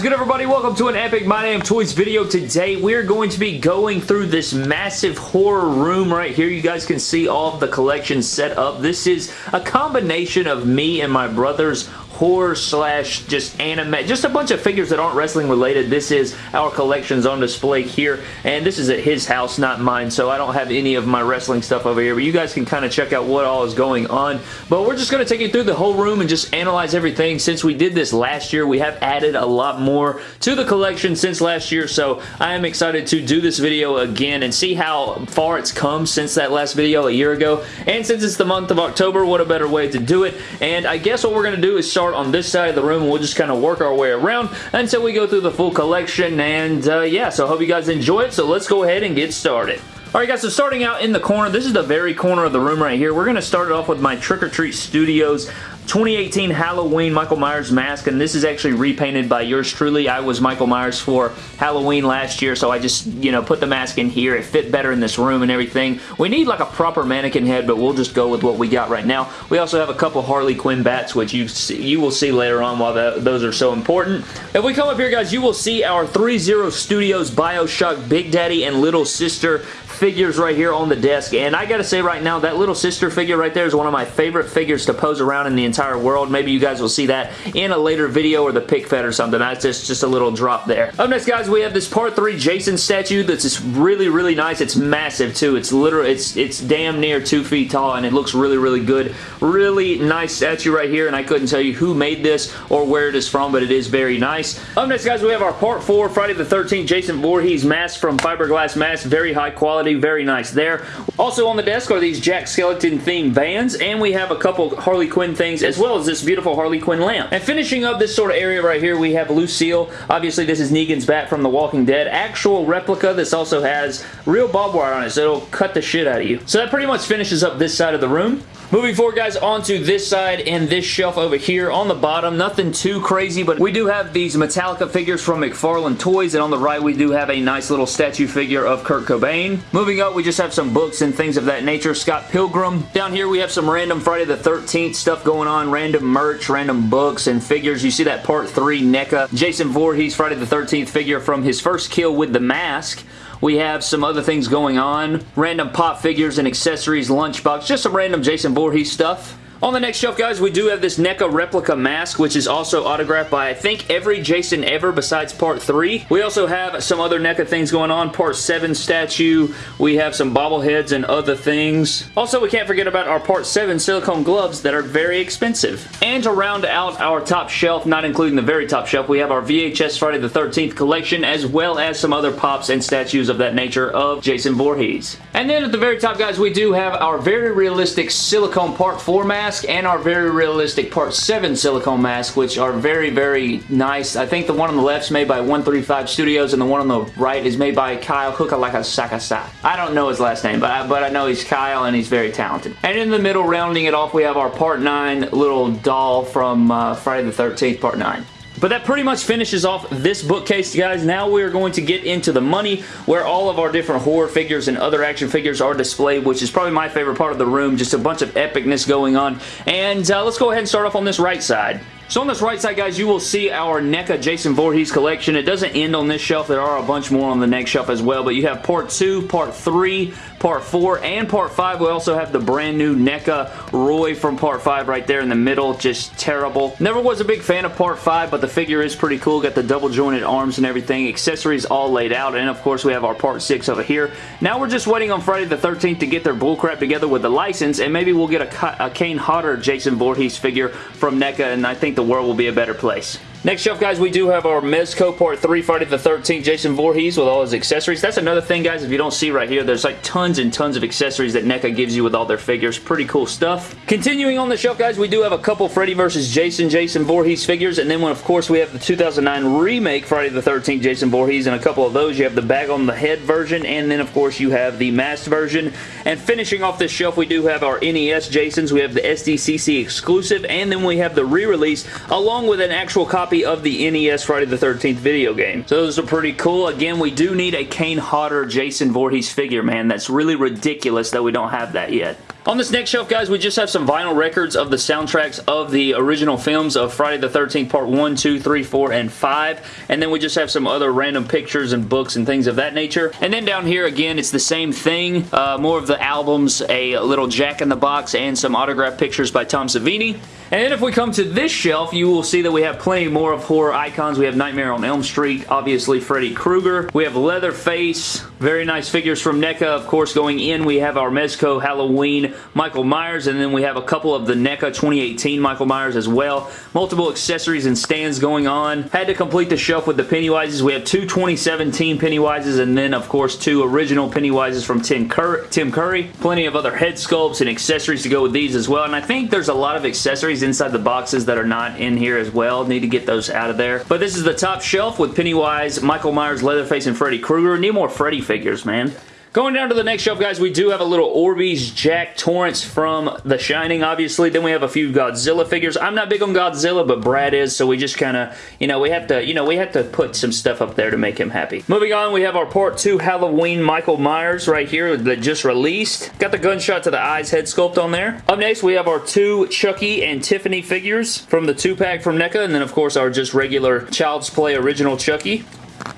is good everybody? Welcome to an Epic My Damn Toys video. Today we're going to be going through this massive horror room right here. You guys can see all of the collections set up. This is a combination of me and my brother's horror slash just anime, just a bunch of figures that aren't wrestling related. This is our collections on display here, and this is at his house, not mine, so I don't have any of my wrestling stuff over here, but you guys can kind of check out what all is going on. But we're just going to take you through the whole room and just analyze everything. Since we did this last year, we have added a lot more to the collection since last year, so I am excited to do this video again and see how far it's come since that last video a year ago. And since it's the month of October, what a better way to do it. And I guess what we're going to do is start start on this side of the room we'll just kind of work our way around until we go through the full collection and uh, yeah, so I hope you guys enjoy it. So let's go ahead and get started. Alright guys, so starting out in the corner, this is the very corner of the room right here. We're going to start it off with my Trick or Treat Studios 2018 Halloween Michael Myers mask, and this is actually repainted by yours truly. I was Michael Myers for Halloween last year, so I just, you know, put the mask in here. It fit better in this room and everything. We need like a proper mannequin head, but we'll just go with what we got right now. We also have a couple Harley Quinn bats, which you see, you will see later on why those are so important. If we come up here, guys, you will see our 3-0 Studios Bioshock Big Daddy and Little Sister figures right here on the desk, and I gotta say right now, that little sister figure right there is one of my favorite figures to pose around in the entire world. Maybe you guys will see that in a later video or the pick fed or something. That's just, just a little drop there. Up next, guys, we have this part 3 Jason statue that's just really, really nice. It's massive, too. It's literally, it's, it's damn near 2 feet tall, and it looks really, really good. Really nice statue right here, and I couldn't tell you who made this or where it is from, but it is very nice. Up next, guys, we have our part 4 Friday the 13th Jason Voorhees mask from Fiberglass Mask. Very high quality very nice there. Also on the desk are these Jack Skellington themed vans, and we have a couple Harley Quinn things, as well as this beautiful Harley Quinn lamp. And finishing up this sort of area right here, we have Lucille. Obviously, this is Negan's bat from The Walking Dead. Actual replica. This also has real barbed wire on it, so it'll cut the shit out of you. So that pretty much finishes up this side of the room. Moving forward, guys, onto this side and this shelf over here on the bottom. Nothing too crazy, but we do have these Metallica figures from McFarlane Toys, and on the right, we do have a nice little statue figure of Kurt Cobain. Moving up, we just have some books and things of that nature. Scott Pilgrim. Down here, we have some random Friday the 13th stuff going on, random merch, random books and figures. You see that Part 3 NECA. Jason Voorhees Friday the 13th figure from his first kill with the mask. We have some other things going on. Random pop figures and accessories, lunchbox, just some random Jason Voorhees stuff. On the next shelf, guys, we do have this NECA replica mask, which is also autographed by, I think, every Jason ever besides Part 3. We also have some other NECA things going on. Part 7 statue. We have some bobbleheads and other things. Also, we can't forget about our Part 7 silicone gloves that are very expensive. And to round out our top shelf, not including the very top shelf, we have our VHS Friday the 13th collection, as well as some other pops and statues of that nature of Jason Voorhees. And then at the very top, guys, we do have our very realistic silicone Part 4 mask mask and our very realistic Part 7 silicone mask, which are very, very nice. I think the one on the left is made by 135 Studios and the one on the right is made by Kyle Hukalaka Sakasa. I don't know his last name, but I, but I know he's Kyle and he's very talented. And in the middle, rounding it off, we have our Part 9 little doll from uh, Friday the 13th, Part 9. But that pretty much finishes off this bookcase, guys. Now we are going to get into the money where all of our different horror figures and other action figures are displayed, which is probably my favorite part of the room. Just a bunch of epicness going on. And uh, let's go ahead and start off on this right side. So on this right side, guys, you will see our NECA Jason Voorhees collection. It doesn't end on this shelf. There are a bunch more on the next shelf as well, but you have Part 2, Part 3, Part 4, and Part 5. We also have the brand new NECA Roy from Part 5 right there in the middle. Just terrible. Never was a big fan of Part 5, but the figure is pretty cool. Got the double jointed arms and everything. Accessories all laid out, and of course, we have our Part 6 over here. Now we're just waiting on Friday the 13th to get their bullcrap together with the license, and maybe we'll get a, a Kane Hodder Jason Voorhees figure from NECA, and I think the world will be a better place. Next shelf, guys, we do have our Mezco Part 3 Friday the 13th Jason Voorhees with all his accessories. That's another thing, guys, if you don't see right here, there's like tons and tons of accessories that NECA gives you with all their figures. Pretty cool stuff. Continuing on the shelf, guys, we do have a couple Freddy vs. Jason Jason Voorhees figures, and then, of course, we have the 2009 remake Friday the 13th Jason Voorhees, and a couple of those. You have the bag on the head version, and then, of course, you have the masked version. And finishing off this shelf, we do have our NES Jasons. We have the SDCC exclusive, and then we have the re-release, along with an actual copy copy of the NES Friday the 13th video game. So those are pretty cool. Again, we do need a Kane Hodder Jason Voorhees figure, man. That's really ridiculous that we don't have that yet. On this next shelf, guys, we just have some vinyl records of the soundtracks of the original films of Friday the 13th Part 1, 2, 3, 4, and 5. And then we just have some other random pictures and books and things of that nature. And then down here, again, it's the same thing. Uh, more of the albums, a little Jack in the Box, and some autograph pictures by Tom Savini. And then if we come to this shelf, you will see that we have plenty more of horror icons. We have Nightmare on Elm Street, obviously Freddy Krueger. We have Leatherface, very nice figures from NECA. Of course, going in, we have our Mezco Halloween Michael Myers, and then we have a couple of the NECA 2018 Michael Myers as well. Multiple accessories and stands going on. Had to complete the shelf with the Pennywises. We have two 2017 Pennywises, and then, of course, two original Pennywises from Tim, Cur Tim Curry. Plenty of other head sculpts and accessories to go with these as well, and I think there's a lot of accessories inside the boxes that are not in here as well. Need to get those out of there. But this is the top shelf with Pennywise, Michael Myers, Leatherface, and Freddy Krueger. Need more Freddy figures, man. Going down to the next shelf, guys, we do have a little Orbeez Jack Torrance from The Shining, obviously. Then we have a few Godzilla figures. I'm not big on Godzilla, but Brad is, so we just kind of, you know, we have to, you know, we have to put some stuff up there to make him happy. Moving on, we have our Part 2 Halloween Michael Myers right here that just released. Got the gunshot to the eyes head sculpt on there. Up next, we have our two Chucky and Tiffany figures from the two-pack from NECA, and then, of course, our just regular Child's Play original Chucky.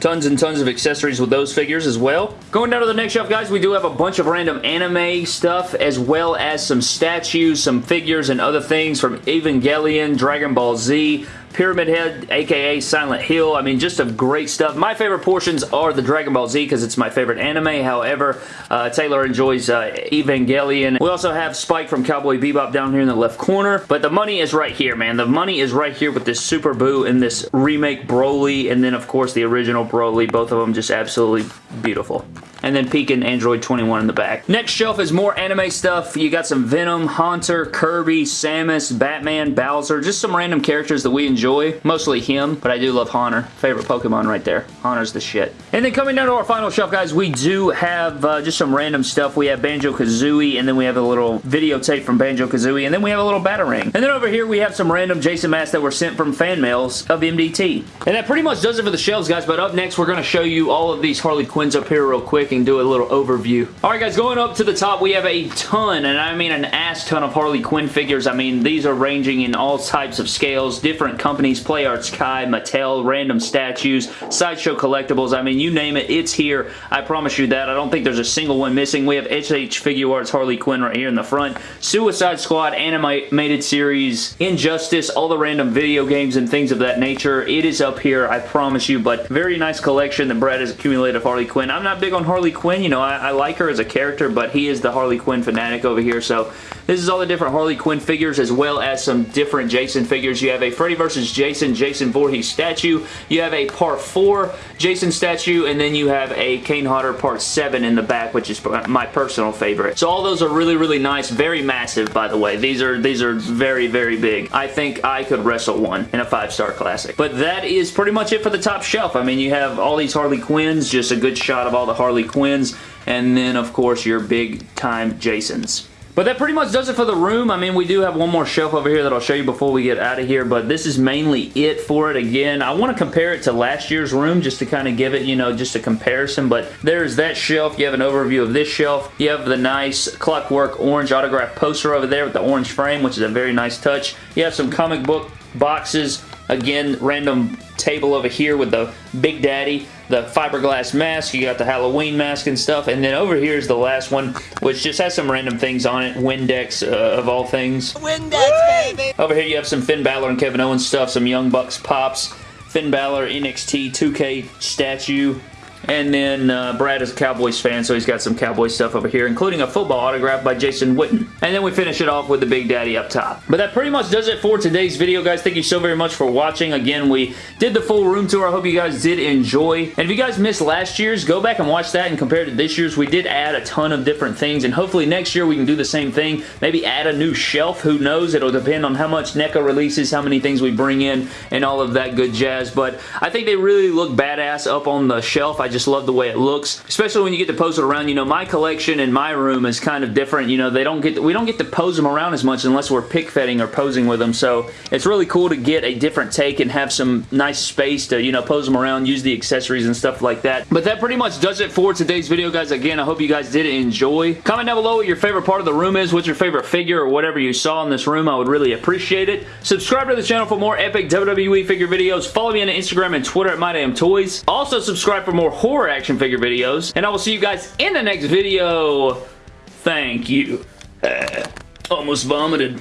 Tons and tons of accessories with those figures as well. Going down to the next shelf, guys, we do have a bunch of random anime stuff as well as some statues, some figures, and other things from Evangelion, Dragon Ball Z, Pyramid Head, aka Silent Hill. I mean, just some great stuff. My favorite portions are the Dragon Ball Z because it's my favorite anime. However, uh, Taylor enjoys uh, Evangelion. We also have Spike from Cowboy Bebop down here in the left corner. But the money is right here, man. The money is right here with this Super Boo and this remake Broly. And then, of course, the original Broly. Both of them just absolutely beautiful and then peeking Android 21 in the back. Next shelf is more anime stuff. You got some Venom, Haunter, Kirby, Samus, Batman, Bowser, just some random characters that we enjoy. Mostly him, but I do love Haunter. Favorite Pokemon right there. Haunter's the shit. And then coming down to our final shelf, guys, we do have uh, just some random stuff. We have Banjo-Kazooie, and then we have a little videotape from Banjo-Kazooie, and then we have a little Batarang. And then over here, we have some random Jason masks that were sent from fan mails of MDT. And that pretty much does it for the shelves, guys, but up next, we're going to show you all of these Harley Quinns up here real quick and do a little overview. Alright guys, going up to the top, we have a ton, and I mean an ass ton of Harley Quinn figures. I mean, these are ranging in all types of scales, different companies, Play Arts Kai, Mattel, random statues, Sideshow Collectibles. I mean, you name it, it's here. I promise you that. I don't think there's a single one missing. We have S.H. Figuarts Harley Quinn right here in the front. Suicide Squad animated series, Injustice, all the random video games and things of that nature. It is up here, I promise you, but very nice collection that Brad has accumulated of Harley Quinn. I'm not big on Harley Quinn. You know, I, I, like her as a character, but he is the Harley Quinn fanatic over here, so this is all the different Harley Quinn figures as well as some different Jason figures. You have a Freddy vs. Jason, Jason Voorhees statue. You have a Part 4 Jason statue, and then you have a Kane Hodder Part 7 in the back, which is my personal favorite. So all those are really, really nice. Very massive, by the way. These are, these are very, very big. I think I could wrestle one in a five-star classic. But that is pretty much it for the top shelf. I mean, you have all these Harley Quinns, just a good shot of all the Harley Quinns and then of course your big time Jasons. But that pretty much does it for the room. I mean, we do have one more shelf over here that I'll show you before we get out of here, but this is mainly it for it. Again, I want to compare it to last year's room just to kind of give it, you know, just a comparison, but there's that shelf. You have an overview of this shelf. You have the nice clockwork orange autograph poster over there with the orange frame, which is a very nice touch. You have some comic book boxes. Again, random table over here with the Big Daddy the fiberglass mask, you got the Halloween mask and stuff, and then over here is the last one, which just has some random things on it, Windex uh, of all things. Windex, baby! Over here you have some Finn Balor and Kevin Owens stuff, some Young Bucks pops, Finn Balor NXT 2K statue, and then uh, Brad is a Cowboys fan, so he's got some Cowboys stuff over here, including a football autograph by Jason Witten. And then we finish it off with the Big Daddy up top. But that pretty much does it for today's video, guys. Thank you so very much for watching. Again, we did the full room tour. I hope you guys did enjoy. And if you guys missed last year's, go back and watch that and compare to this year's. We did add a ton of different things, and hopefully next year we can do the same thing. Maybe add a new shelf. Who knows? It'll depend on how much NECA releases, how many things we bring in, and all of that good jazz. But I think they really look badass up on the shelf. I just love the way it looks, especially when you get to pose it around. You know, my collection in my room is kind of different. You know, they don't get we don't get to pose them around as much unless we're pick fetting or posing with them. So it's really cool to get a different take and have some nice space to, you know, pose them around, use the accessories and stuff like that. But that pretty much does it for today's video, guys. Again, I hope you guys did enjoy. Comment down below what your favorite part of the room is, what's your favorite figure or whatever you saw in this room. I would really appreciate it. Subscribe to the channel for more epic WWE figure videos. Follow me on Instagram and Twitter at MyDamnToys. Also, subscribe for more horror action figure videos. And I will see you guys in the next video. Thank you. Uh, almost vomited.